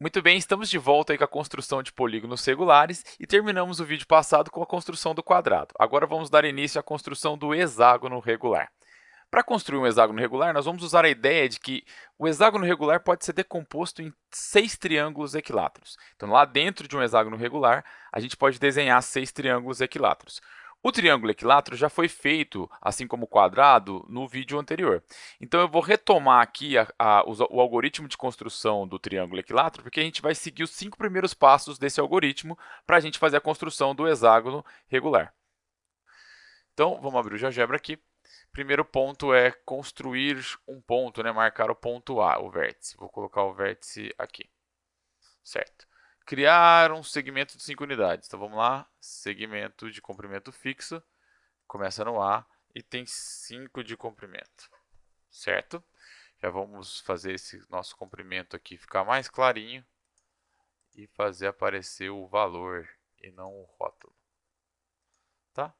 Muito bem, estamos de volta aí com a construção de polígonos regulares e terminamos o vídeo passado com a construção do quadrado. Agora vamos dar início à construção do hexágono regular. Para construir um hexágono regular, nós vamos usar a ideia de que o hexágono regular pode ser decomposto em seis triângulos equiláteros. Então, lá dentro de um hexágono regular, a gente pode desenhar seis triângulos equiláteros. O triângulo equilátero já foi feito, assim como o quadrado, no vídeo anterior. Então, eu vou retomar aqui a, a, o algoritmo de construção do triângulo equilátero, porque a gente vai seguir os cinco primeiros passos desse algoritmo para a gente fazer a construção do hexágono regular. Então, vamos abrir o GeoGebra aqui. Primeiro ponto é construir um ponto, né? marcar o ponto A, o vértice. Vou colocar o vértice aqui. Certo criar um segmento de 5 unidades. Então vamos lá, segmento de comprimento fixo, começa no A e tem 5 de comprimento, certo? Já vamos fazer esse nosso comprimento aqui ficar mais clarinho e fazer aparecer o valor e não o rótulo, tá?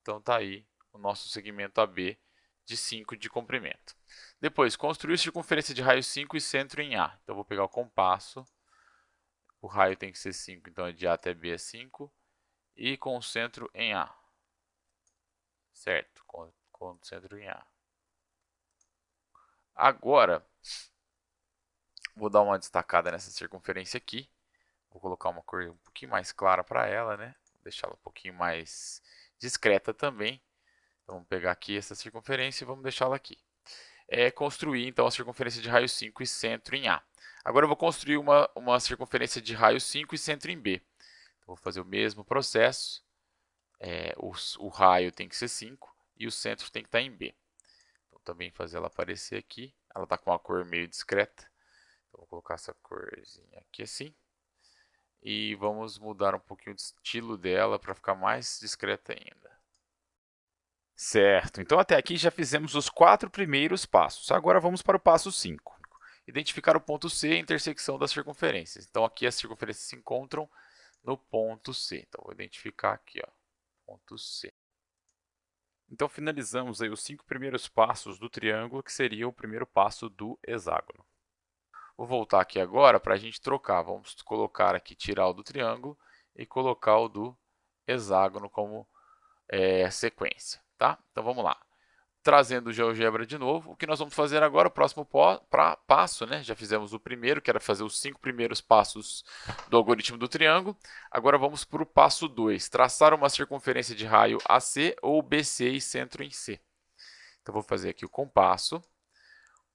Então tá aí o nosso segmento AB de 5 de comprimento. Depois, construir circunferência de raio 5 e centro em A. Então, vou pegar o compasso, o raio tem que ser 5, então de A até B é 5. E com o centro em A. Certo, com, com o centro em A. Agora, vou dar uma destacada nessa circunferência aqui. Vou colocar uma cor um pouquinho mais clara para ela, né? Deixá-la um pouquinho mais discreta também. Então, vamos pegar aqui essa circunferência e vamos deixá-la aqui. É construir, então, a circunferência de raio 5 e centro em A. Agora eu vou construir uma, uma circunferência de raio 5 e centro em B. Então, vou fazer o mesmo processo. É, o, o, raio tem que ser 5 e o centro tem que estar em B. Então, também fazer ela aparecer aqui. Ela está com uma cor meio discreta. Então, vou colocar essa corzinha aqui assim. E vamos mudar um pouquinho o estilo dela para ficar mais discreta ainda. Certo, então até aqui já fizemos os quatro primeiros passos. Agora vamos para o passo 5 identificar o ponto C, a intersecção das circunferências. Então, aqui as circunferências se encontram no ponto C. Então, vou identificar aqui, ó, ponto C. Então, finalizamos aí os cinco primeiros passos do triângulo, que seria o primeiro passo do hexágono. Vou voltar aqui agora para a gente trocar. Vamos colocar aqui, tirar o do triângulo e colocar o do hexágono como é, sequência. Tá? Então, vamos lá trazendo o GeoGebra de novo. O que nós vamos fazer agora, o próximo passo, né? já fizemos o primeiro, que era fazer os cinco primeiros passos do algoritmo do triângulo. Agora vamos para o passo 2, traçar uma circunferência de raio AC ou BC e centro em C. Então, vou fazer aqui o compasso.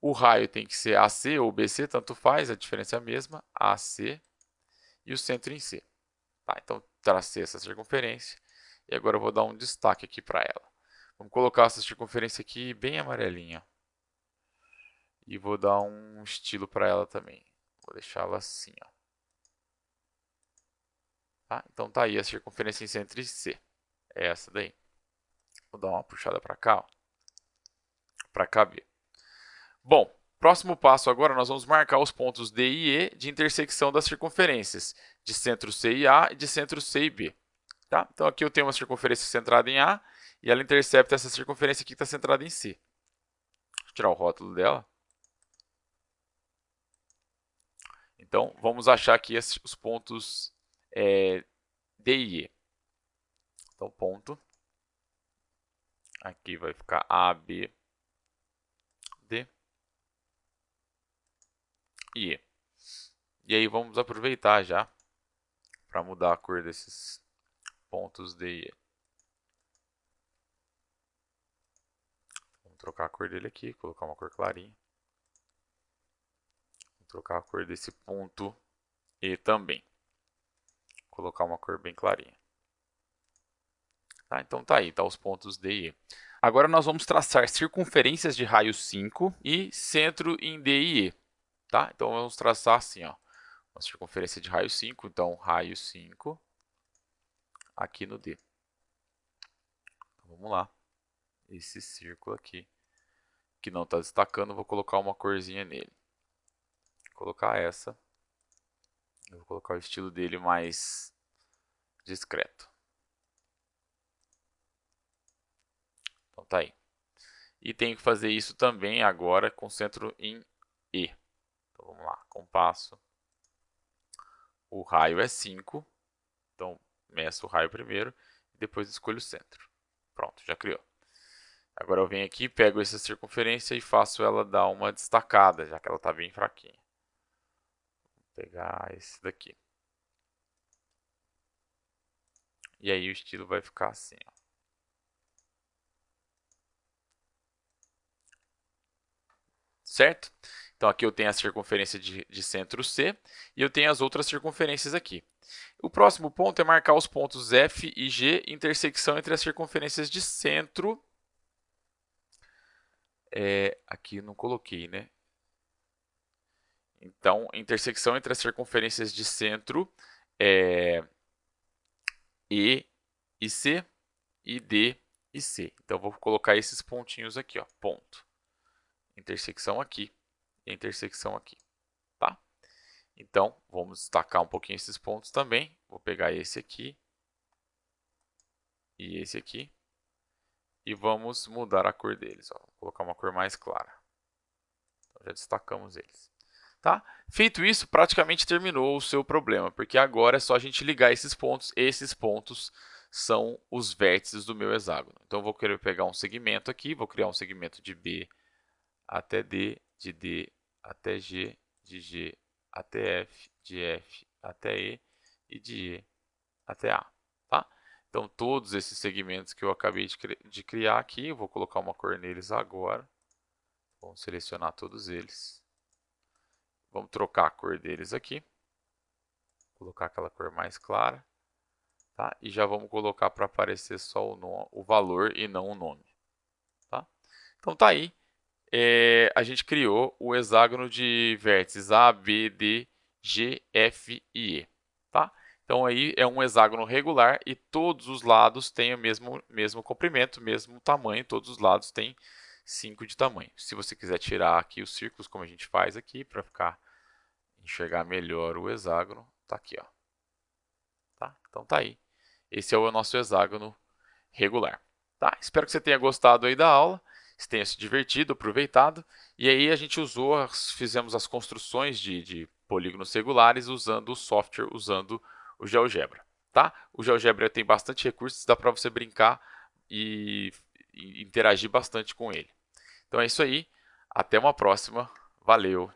O raio tem que ser AC ou BC, tanto faz, a diferença é a mesma, AC e o centro em C. Tá, então, tracei essa circunferência e agora eu vou dar um destaque aqui para ela. Vamos colocar essa circunferência aqui bem amarelinha. E vou dar um estilo para ela também. Vou deixá-la assim. Ó. Tá? Então tá aí a circunferência em centro e C. É essa daí. Vou dar uma puxada para cá. Para caber. Bom, próximo passo agora nós vamos marcar os pontos D e E de intersecção das circunferências de centro C e A e de centro C e B. Tá? Então aqui eu tenho uma circunferência centrada em A e ela intercepta essa circunferência aqui que está centrada em C. Vou tirar o rótulo dela. Então, vamos achar aqui os pontos é, D e E. Então, ponto. Aqui vai ficar A, B, D e E. E aí, vamos aproveitar já para mudar a cor desses pontos D e E. trocar a cor dele aqui, colocar uma cor clarinha. Vou trocar a cor desse ponto E também. Colocar uma cor bem clarinha. Tá, então tá aí, tá os pontos D e E. Agora nós vamos traçar circunferências de raio 5 e centro em D e E. Tá? Então vamos traçar assim, ó, uma circunferência de raio 5, então raio 5 aqui no D. Então, vamos lá, esse círculo aqui que não está destacando, vou colocar uma corzinha nele. Vou colocar essa. Eu vou colocar o estilo dele mais discreto. Então tá aí. E tenho que fazer isso também agora com centro em E. Então vamos lá, compasso. o raio é 5, então meço o raio primeiro e depois escolho o centro. Pronto, já criou. Agora eu venho aqui, pego essa circunferência e faço ela dar uma destacada, já que ela está bem fraquinha. Vou pegar esse daqui. E aí o estilo vai ficar assim. Ó. Certo? Então aqui eu tenho a circunferência de, de centro C e eu tenho as outras circunferências aqui. O próximo ponto é marcar os pontos F e G, intersecção entre as circunferências de centro é, aqui não coloquei, né? Então, intersecção entre as circunferências de centro é E e C e D e C. Então, vou colocar esses pontinhos aqui, ó, ponto. Intersecção aqui intersecção aqui, tá? Então, vamos destacar um pouquinho esses pontos também. Vou pegar esse aqui e esse aqui e vamos mudar a cor deles. Ó. Vou colocar uma cor mais clara. Então, já destacamos eles. Tá? Feito isso, praticamente terminou o seu problema, porque agora é só a gente ligar esses pontos. Esses pontos são os vértices do meu hexágono. Então, vou querer pegar um segmento aqui, vou criar um segmento de B até D, de D até G, de G até F, de F até E e de E até A. Então, todos esses segmentos que eu acabei de, cri de criar aqui, eu vou colocar uma cor neles agora. Vamos selecionar todos eles. Vamos trocar a cor deles aqui. Colocar aquela cor mais clara. Tá? E já vamos colocar para aparecer só o, o valor e não o nome. Tá? Então, tá aí. É, a gente criou o hexágono de vértices A, B, D, G, F e E. Então aí é um hexágono regular e todos os lados têm o mesmo, mesmo comprimento, mesmo tamanho, todos os lados têm 5 de tamanho. Se você quiser tirar aqui os círculos, como a gente faz aqui, para ficar enxergar melhor o hexágono, tá aqui, ó. Tá? Então tá aí. Esse é o nosso hexágono regular. Tá? Espero que você tenha gostado aí da aula, tenha se divertido, aproveitado. E aí a gente usou, fizemos as construções de, de polígonos regulares usando o software, usando o GeoGebra. Tá? O GeoGebra tem bastante recursos, dá para você brincar e, e interagir bastante com ele. Então é isso aí, até uma próxima, valeu!